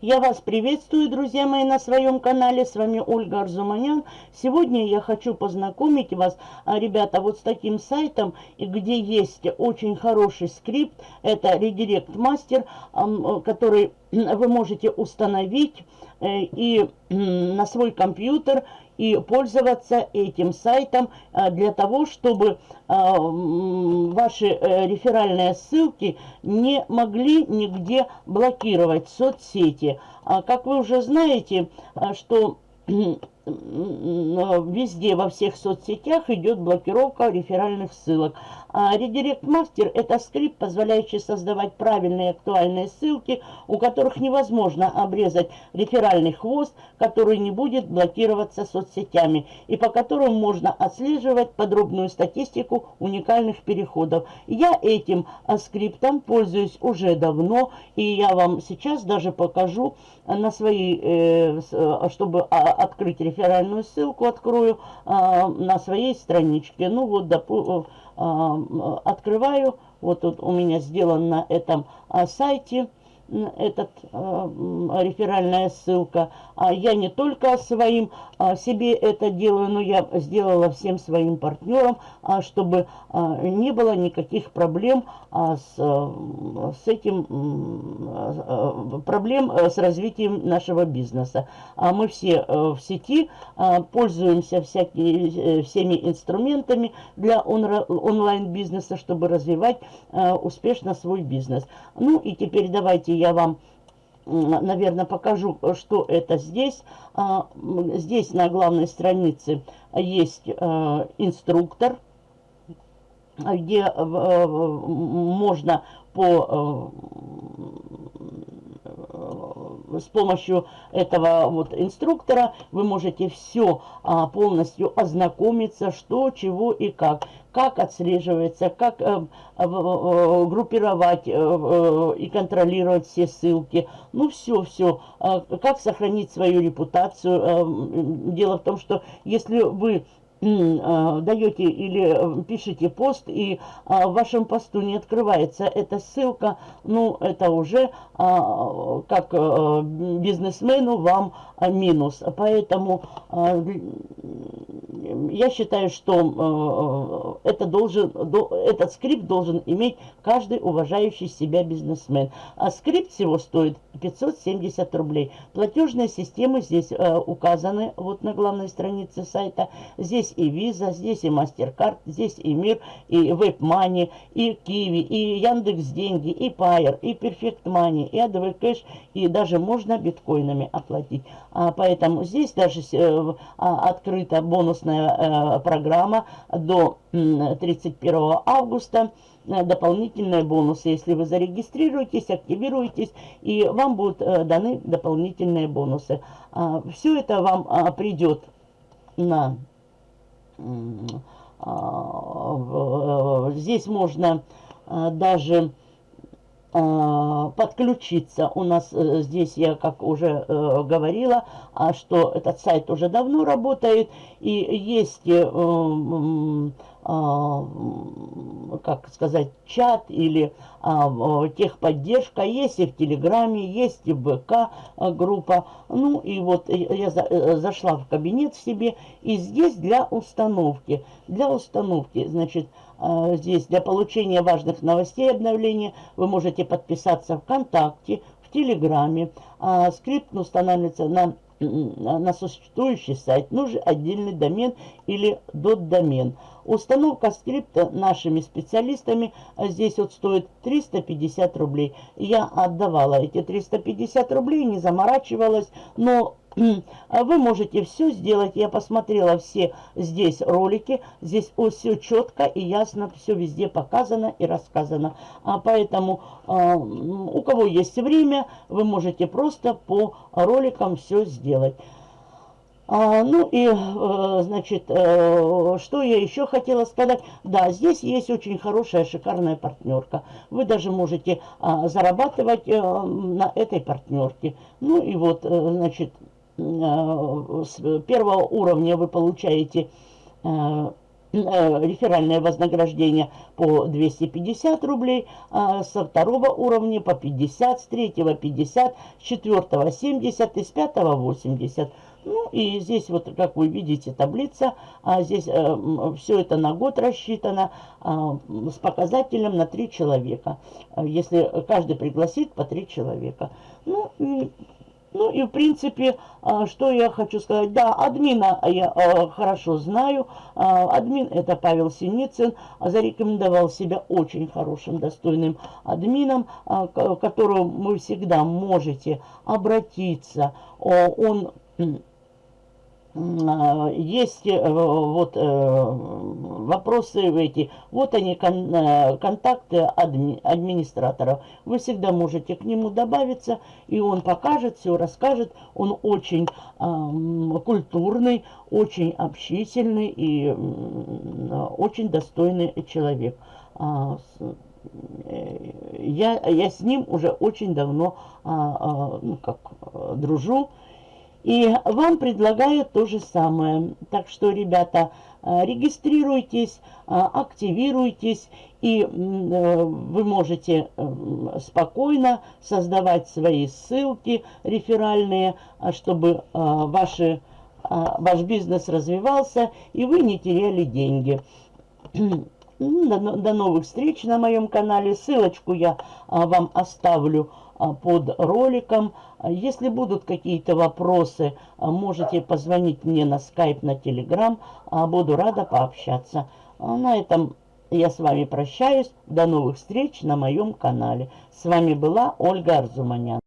Я вас приветствую, друзья мои, на своем канале. С вами Ольга Арзуманян. Сегодня я хочу познакомить вас, а, ребята, вот с таким сайтом, где есть очень хороший скрипт. Это Redirect Master, который вы можете установить э, и на свой компьютер и пользоваться этим сайтом а, для того, чтобы а, ваши э, реферальные ссылки не могли нигде блокировать соцсети. А как вы уже знаете, что везде, во всех соцсетях идет блокировка реферальных ссылок. А Redirect Master – это скрипт, позволяющий создавать правильные актуальные ссылки, у которых невозможно обрезать реферальный хвост, который не будет блокироваться соцсетями, и по которому можно отслеживать подробную статистику уникальных переходов. Я этим а, скриптом пользуюсь уже давно, и я вам сейчас даже покажу на свои, э, э, чтобы а, открыть реферальную ссылку, открою на своей страничке. Ну вот, допустим, открываю. Вот тут у меня сделан на этом а, сайте этот э, реферальная ссылка. А я не только своим а, себе это делаю, но я сделала всем своим партнерам, а, чтобы а, не было никаких проблем а, с, а, с этим, а, проблем с развитием нашего бизнеса. А мы все а, в сети а, пользуемся всякие, всеми инструментами для он, онлайн-бизнеса, чтобы развивать а, успешно свой бизнес. Ну и теперь давайте я вам, наверное, покажу, что это здесь. А, здесь на главной странице есть а, инструктор, где э, можно по э, с помощью этого вот инструктора вы можете все а, полностью ознакомиться, что, чего и как как отслеживается, как э, э, группировать э, э, и контролировать все ссылки. Ну, все-все. Э, как сохранить свою репутацию. Э, дело в том, что если вы Э, даете или э, пишите пост, и а, в вашем посту не открывается эта ссылка, ну, это уже а, как а, бизнесмену вам минус. Поэтому а, я считаю, что а, это должен, до, этот скрипт должен иметь каждый уважающий себя бизнесмен. А скрипт всего стоит 570 рублей. Платежные системы здесь а, указаны вот на главной странице сайта. Здесь и Visa, здесь и MasterCard, здесь и Мир, и WebMoney, и Kiwi, и Яндекс Деньги, и Payer, и Perfect Money, и ADV Cash, и даже можно биткоинами оплатить. А, поэтому здесь даже э, а, открыта бонусная э, программа до 31 августа э, дополнительные бонусы. Если вы зарегистрируетесь, активируетесь, и вам будут э, даны дополнительные бонусы. А, все это вам а, придет на а, здесь можно даже подключиться. У нас э, здесь, я как уже э, говорила, что этот сайт уже давно работает, и есть э, а, как сказать, чат или а, техподдержка, есть и в Телеграме, есть и ВК а, группа. Ну и вот я за, зашла в кабинет себе, и здесь для установки, для установки, значит, здесь для получения важных новостей обновления вы можете подписаться ВКонтакте, в Телеграме. Скрипт устанавливается на на существующий сайт нужен отдельный домен или дот-домен. Установка скрипта нашими специалистами здесь вот стоит 350 рублей. Я отдавала эти 350 рублей, не заморачивалась, но вы можете все сделать. Я посмотрела все здесь ролики. Здесь все четко и ясно, все везде показано и рассказано. А поэтому а, у кого есть время, вы можете просто по роликам все сделать. А, ну и, э, значит, э, что я еще хотела сказать. Да, здесь есть очень хорошая, шикарная партнерка. Вы даже можете а, зарабатывать э, на этой партнерке. Ну и вот, значит, с первого уровня вы получаете реферальное вознаграждение по 250 рублей, а со второго уровня по 50, с третьего 50, с четвертого 70 и с пятого 80. Ну и здесь вот, как вы видите, таблица, а здесь э, все это на год рассчитано э, с показателем на 3 человека. Если каждый пригласит по 3 человека. Ну, ну и в принципе, а, что я хочу сказать. Да, админа я а, хорошо знаю. А, админ это Павел Синицын. Зарекомендовал себя очень хорошим, достойным админом, к которому вы всегда можете обратиться. Он есть э, вот э, вопросы эти, вот они, кон, э, контакты адми, администратора. Вы всегда можете к нему добавиться, и он покажет, все расскажет. Он очень э, культурный, очень общительный и э, очень достойный человек. А, я, я с ним уже очень давно а, а, ну, как, дружу. И вам предлагают то же самое. Так что, ребята, э, регистрируйтесь, э, активируйтесь, и э, вы можете спокойно создавать свои ссылки реферальные, чтобы ваши, ваш бизнес развивался, и вы не теряли деньги. До, до новых встреч на моем канале. Ссылочку я вам оставлю а, под роликом. Если будут какие-то вопросы, а, можете позвонить мне на скайп, на телеграм. А, буду рада пообщаться. На этом я с вами прощаюсь. До новых встреч на моем канале. С вами была Ольга Арзуманян.